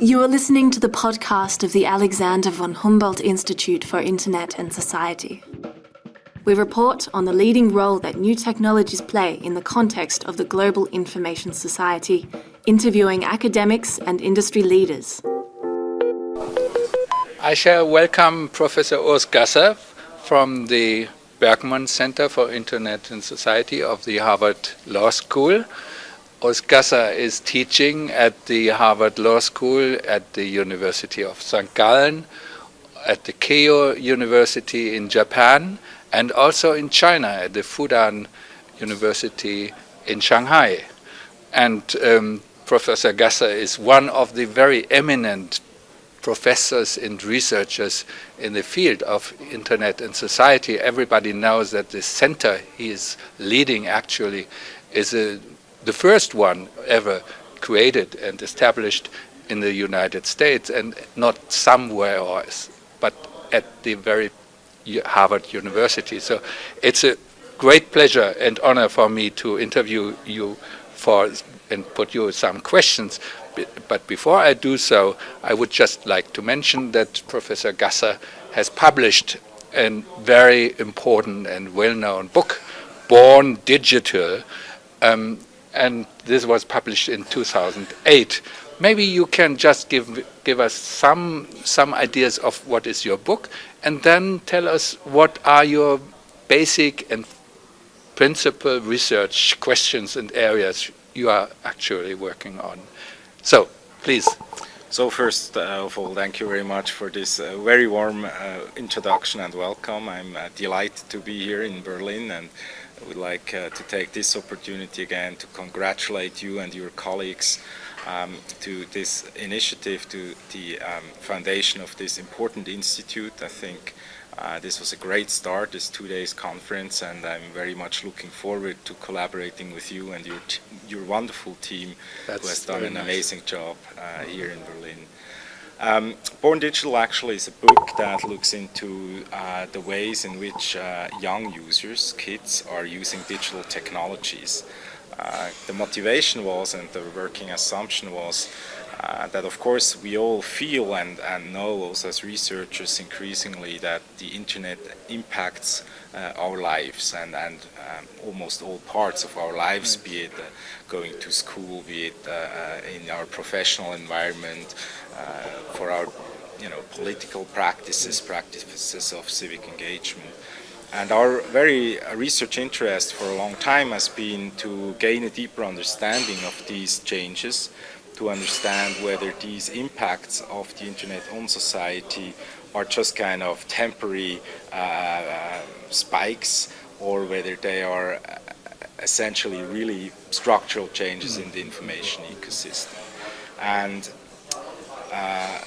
You are listening to the podcast of the Alexander von Humboldt Institute for Internet and Society. We report on the leading role that new technologies play in the context of the global information society, interviewing academics and industry leaders. I shall welcome Professor Urs Gasser from the Berkman Center for Internet and Society of the Harvard Law School. Gasser is teaching at the Harvard Law School at the University of St. Gallen, at the Keio University in Japan, and also in China at the Fudan University in Shanghai. And um, Professor Gasser is one of the very eminent professors and researchers in the field of internet and society. Everybody knows that the center he is leading actually is a, the first one ever created and established in the United States and not somewhere else, but at the very Harvard University. So it's a great pleasure and honor for me to interview you for and put you some questions. But before I do so, I would just like to mention that Professor Gasser has published a very important and well-known book, Born Digital, um, and this was published in 2008. Maybe you can just give give us some some ideas of what is your book, and then tell us what are your basic and principal research questions and areas you are actually working on. So, please. So first uh, of all, thank you very much for this uh, very warm uh, introduction and welcome. I'm uh, delighted to be here in Berlin and I would like uh, to take this opportunity again to congratulate you and your colleagues um, to this initiative, to the um, foundation of this important institute. I think uh, this was a great start, this two days conference, and I'm very much looking forward to collaborating with you and your your wonderful team That's who has done an nice. amazing job uh, here in Berlin. Um, Born Digital actually is a book that looks into uh, the ways in which uh, young users, kids, are using digital technologies. Uh, the motivation was and the working assumption was uh, that of course we all feel and, and know also as researchers increasingly that the internet impacts uh, our lives and, and um, almost all parts of our lives, be it uh, going to school, be it in our professional environment, for our you know, political practices, practices of civic engagement. And our very research interest for a long time has been to gain a deeper understanding of these changes to understand whether these impacts of the internet on society are just kind of temporary uh, spikes or whether they are uh, essentially really structural changes in the information ecosystem. And uh,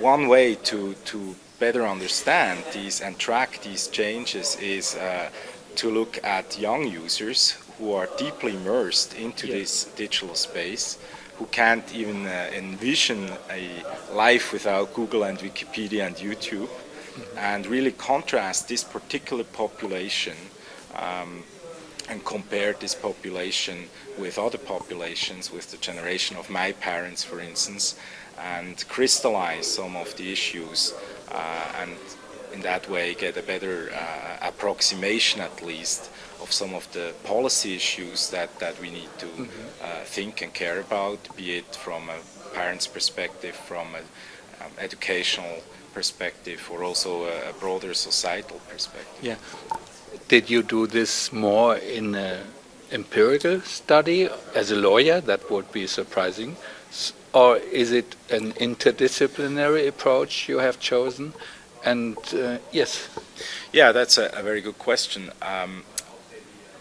one way to, to better understand these and track these changes is uh, to look at young users who are deeply immersed into this digital space who can't even uh, envision a life without Google and Wikipedia and YouTube mm -hmm. and really contrast this particular population um, and compare this population with other populations, with the generation of my parents, for instance, and crystallize some of the issues uh, and in that way get a better uh, approximation at least of some of the policy issues that, that we need to mm -hmm. uh, think and care about, be it from a parent's perspective, from an um, educational perspective, or also a, a, broader societal perspective. Yeah. Did you do this more in an empirical study as a lawyer? That would be surprising. Or is it an interdisciplinary approach you have chosen? And uh, yes. Yeah, that's a, a very good question. Um,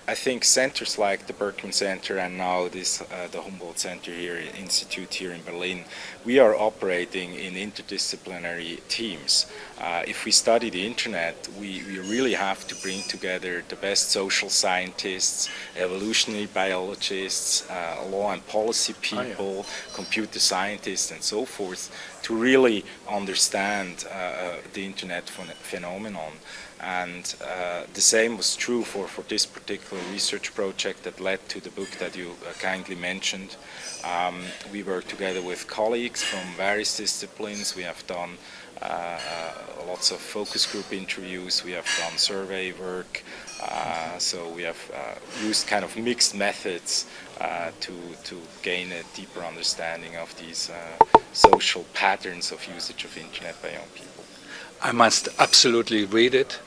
I think centers like the Berkman Center and now this uh, the Humboldt Center here, Institute here in Berlin, we are operating in interdisciplinary teams. Uh, if we study the internet, we, we really have to bring together the best social scientists, evolutionary biologists, uh, law and policy people, oh, yeah. computer scientists and so forth to really understand uh, uh, the internet phenomenon. And uh, the same was true for, for this particular research project that led to the book that you uh, kindly mentioned. Um, we worked together with colleagues from various disciplines. We have done uh, uh, lots of focus group interviews, we have done survey work, uh, so we have uh, used kind of mixed methods to, to gain a deeper understanding of these social patterns of usage of internet by young people. I must absolutely read it.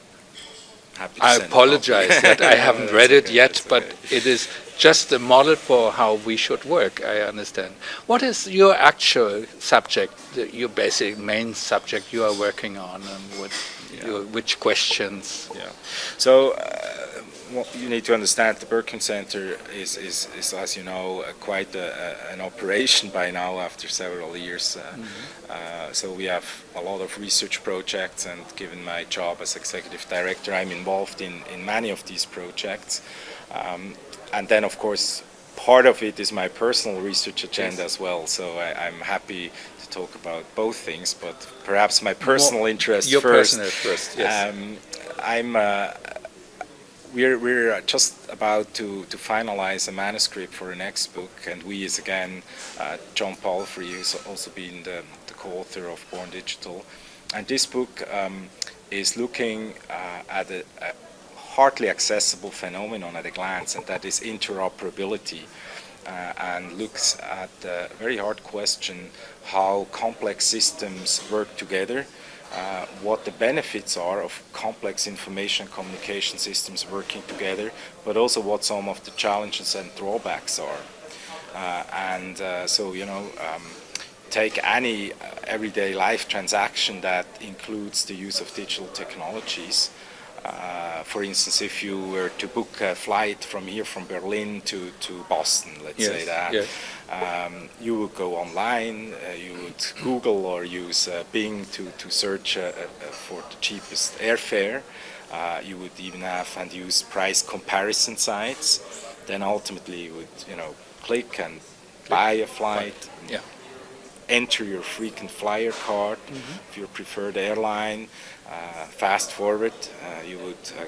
I apologize that I haven't read it okay, yet, but okay. it is just a model for how we should work, I understand. What is your actual subject, your basic main subject you are working on, and what, Yeah. your, which questions? Yeah. So uh, what you need to understand the Berkman Center is, is, is as you know, uh, quite a, a, an operation by now after several years. Uh, uh, so we have a lot of research projects and given my job as executive director, I'm involved in, in many of these projects. Um, and then of course part of it is my personal research agenda as well. So I, I'm happy to talk about both things, but perhaps my personal interest Your first. personal first, yes. Um, I'm. Uh, we're we're just about to to finalize a manuscript for the next book, and we is again uh, John Palfrey, who's also been the, the co-author of Born Digital, and this book um, is looking uh, at a, a hardly accessible phenomenon at a glance, and that is interoperability. Uh, and looks at the very hard question how complex systems work together, uh, what the benefits are of complex information communication systems working together, but also what some of the challenges and drawbacks are. Uh, and uh, so, you know, um, take any uh, everyday life transaction that includes the use of digital technologies. Uh, for instance, if you were to book a flight from here, from Berlin to, to Boston, let's say that, yes. um, you would go online, uh, you would Google or use uh, Bing to, to search uh, uh, for the cheapest airfare. Uh, you would even have and use price comparison sites. Then ultimately you would, you know, click and buy a flight, Yeah. Enter your frequent flyer card if your preferred airline. Uh, fast forward, uh, you would uh,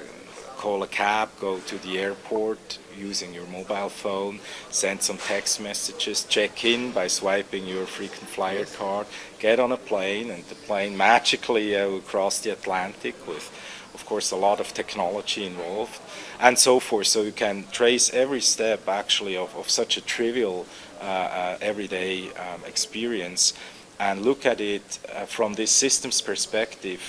call a cab, go to the airport using your mobile phone, send some text messages, check in by swiping your frequent flyer card, get on a plane, and the plane magically uh, will cross the Atlantic with, of course, a lot of technology involved, and so forth. So you can trace every step actually of, of such a trivial everyday um, experience and look at it uh, from this systems perspective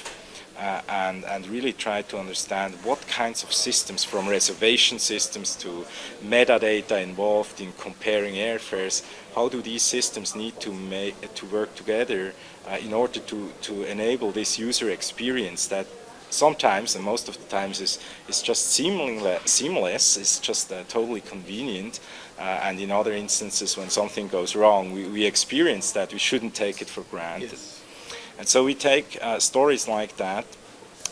uh, and, and really try to understand what kinds of systems, from reservation systems to metadata involved in comparing airfares, how do these systems need to, make, to work together uh, in order to, to enable this user experience that sometimes, and most of the times, is, is just seamless, seamless. It's just uh, totally convenient, uh, and in other instances when something goes wrong, we, we experience that, we shouldn't take it for granted. yes. And so we take uh, stories like that,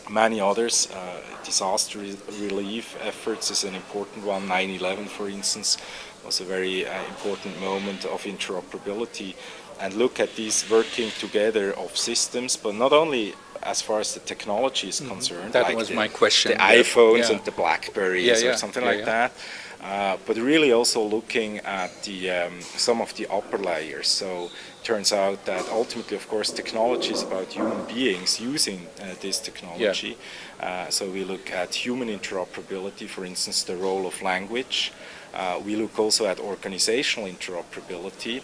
many others, uh, disaster re- relief efforts is an important one, 9-11 for instance, was a very uh, important moment of interoperability, and look at these working together of systems, but not only as far as the technology is concerned, That like was the, my question, the yeah. iPhones Yeah. and the Blackberries Yeah, yeah, or something yeah, like yeah. that, uh, but really also looking at the um, some of the upper layers. So it turns out that ultimately, of course, technology is about human beings using uh, this technology. Uh, so we look at human interoperability, for instance, the role of language. Uh, we look also at organizational interoperability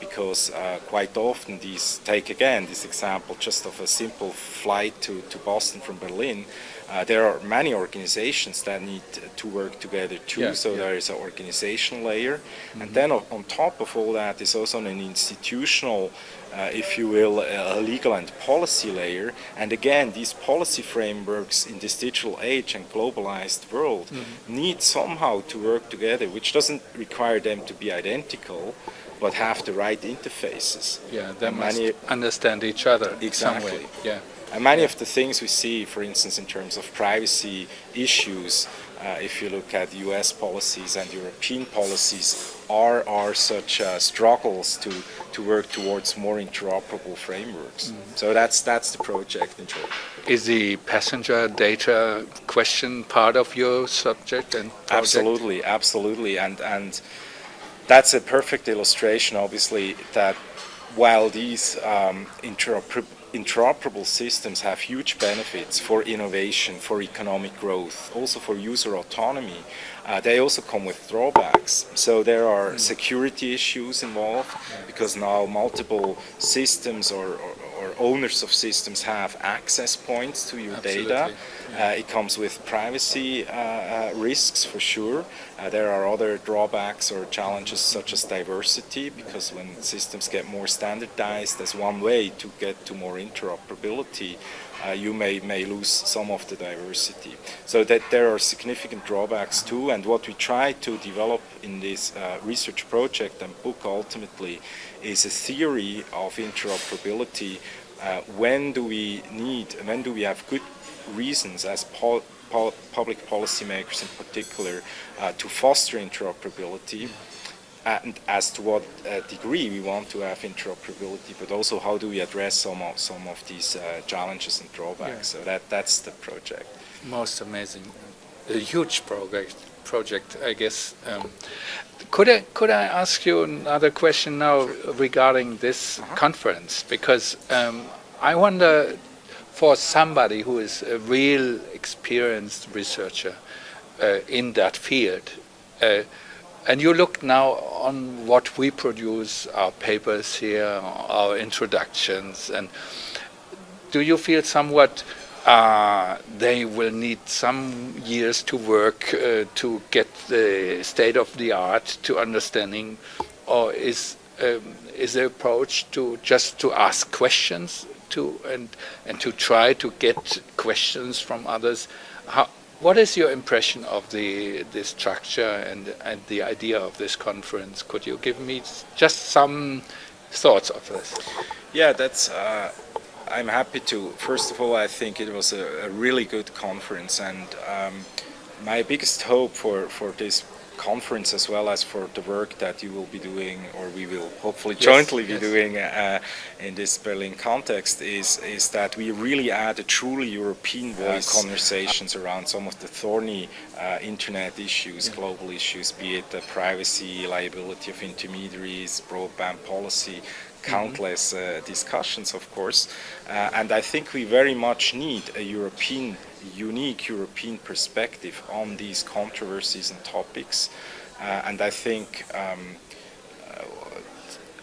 because uh, quite often these, take again this example just of a simple flight to, to Boston from Berlin, uh, there are many organizations that need to work together too, Yeah, so yeah. there is an organizational layer. And then on, on top of all that is also an institutional, uh, if you will, a legal and policy layer. And again, these policy frameworks in this digital age and globalized world Mm-hmm. need somehow to work together, which doesn't require them to be identical, but have the right interfaces. Yeah, they And must many- understand each other Exactly. Yeah. And many of the things we see, for instance, in terms of privacy issues, uh, if you look at US policies and European policies, are, are such uh, struggles to, to work towards more interoperable frameworks. So that's, that's the project in short. is the passenger data question part of your subject and project? Absolutely, absolutely, and and that's a perfect illustration, obviously, that while these um, interoper interoperable systems have huge benefits for innovation, for economic growth, also for user autonomy, uh, they also come with drawbacks. So there are security issues involved because now multiple systems or, or, or owners of systems have access points to your Absolutely. data. Uh, it comes with privacy uh, uh, risks for sure. There are other drawbacks or challenges such as diversity because when systems get more standardized as one way to get to more interoperability, uh, you may, may lose some of the diversity. So that there are significant drawbacks too and what we try to develop in this uh, research project and book ultimately is a theory of interoperability. Uh, when do we need, when do we have good reasons as pol pol public policymakers in particular uh, to foster interoperability and as to what uh, degree we want to have interoperability, but also how do we address some of, some of these uh, challenges and drawbacks. Yeah. So that, that's the project. Most amazing, a huge project. Project, I guess. Um, could I could I ask you another question now regarding this Uh-huh. conference? Because um, I wonder, for somebody who is a real experienced researcher uh, in that field, uh, and you look now on what we produce, our papers here, our introductions, and do you feel somewhat uh, they will need some years to work uh, to get the state of the art to understanding, or is um, is the approach to just to ask questions to and and to try to get questions from others? How, what is your impression of the the structure and and the idea of this conference? Could you give me just some thoughts of this? Yeah, that's. Uh, I'm happy to. First of all, I think it was a, a really good conference, and um, my biggest hope for for this conference, as well as for the work that you will be doing, or we will hopefully Yes, jointly be yes. doing uh, in this Berlin context, is is that we really add a truly European voice conversations around some of the thorny uh, internet issues, global issues, be it the privacy, liability of intermediaries, broadband policy, countless uh, discussions, of course. Uh, and I think we very much need a European, unique European perspective on these controversies and topics. Uh, and I think um, uh,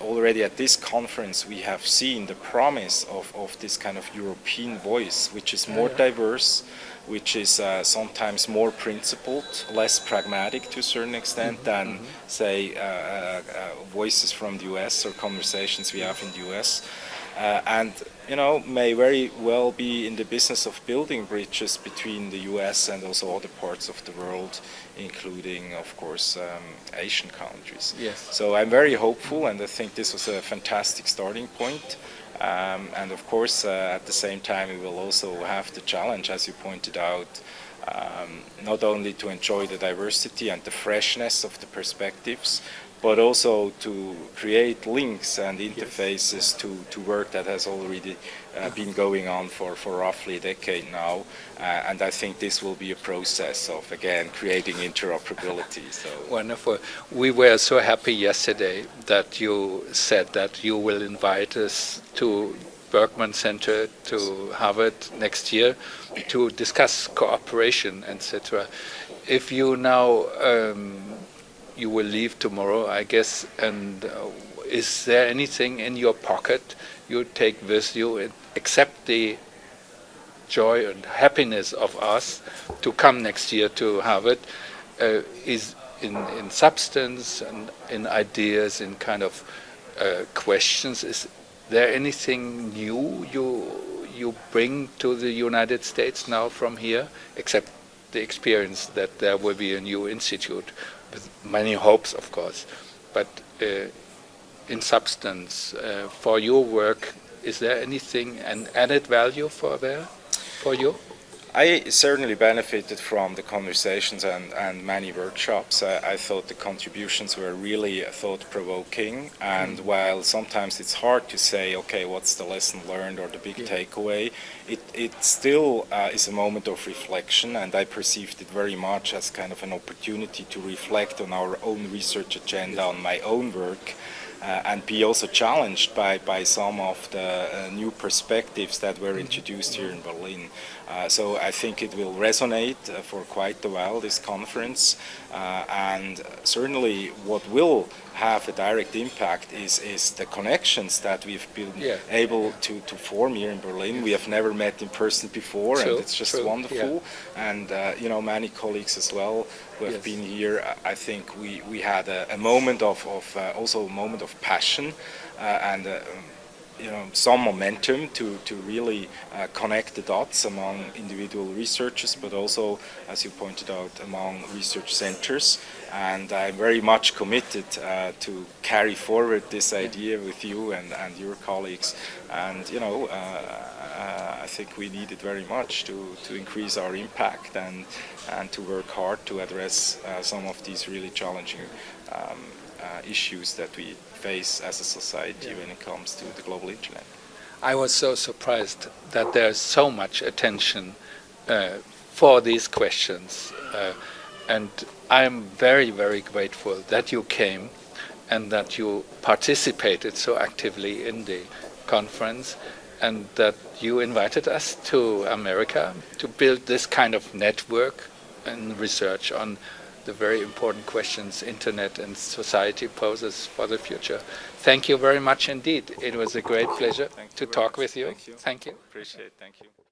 already at this conference we have seen the promise of, of this kind of European voice, which is more diverse, which is uh, sometimes more principled, less pragmatic to a certain extent than, say, uh, uh, uh, voices from the US or conversations we have in the US. Uh, and, you know, may very well be in the business of building bridges between the US and also other parts of the world, including, of course, um, Asian countries. Yes. So I'm very hopeful, and I think this was a fantastic starting point. Um, and of course, uh, at the same time, we will also have the challenge, as you pointed out, um, not only to enjoy the diversity and the freshness of the perspectives, but also to create links and interfaces to, to work that has already uh, been going on for, for roughly a decade now. Uh, and I think this will be a process of, again, creating interoperability. So. Wonderful. We were so happy yesterday that you said that you will invite us to Berkman Center to Harvard next year to discuss cooperation, etc. If you now um, you will leave tomorrow, I guess, and uh, is there anything in your pocket you take with you except the joy and happiness of us to come next year to Harvard? Uh, is in, in substance and in ideas, in kind of uh, questions. Is there anything new you you bring to the United States now from here, except the experience that there will be a new institute with many hopes, of course, but uh, in substance, uh, for your work, is there anything an added value for there, for you? I certainly benefited from the conversations and, and many workshops. I, I thought the contributions were really thought-provoking and mm. while sometimes it's hard to say, okay, what's the lesson learned or the big yeah. takeaway, it, it still uh, is a moment of reflection and I perceived it very much as kind of an opportunity to reflect on our own research agenda, on my own work uh, and be also challenged by, by some of the uh, new perspectives that were introduced here in Berlin. Uh, so I think it will resonate uh, for quite a while, this conference, uh, and certainly what will have a direct impact is, is the connections that we've been yeah. able to, to form here in Berlin. Yes. We have never met in person before true, and it's just true. wonderful. Yeah. And uh, you know, many colleagues as well who have yes. been here, I think we, we had a, a moment of, of uh, also a moment of passion uh, and uh, you know, some momentum to, to really uh, connect the dots among individual researchers, but also, as you pointed out, among research centers. And I'm very much committed uh, to carry forward this idea with you and, and your colleagues. And, you know, uh, uh I think we need it very much to, to increase our impact and, and to work hard to address uh, some of these really challenging um, uh, issues that we face as a society yeah. when it comes to the global internet. I was so surprised that there's so much attention uh, for these questions uh, and I'm very very grateful that you came and that you participated so actively in the conference and that you invited us to America to build this kind of network and research on the very important questions internet and society poses for the future. Thank you very much indeed. It was a great pleasure to talk with you. Thank you. Thank you. Appreciate it. Thank you.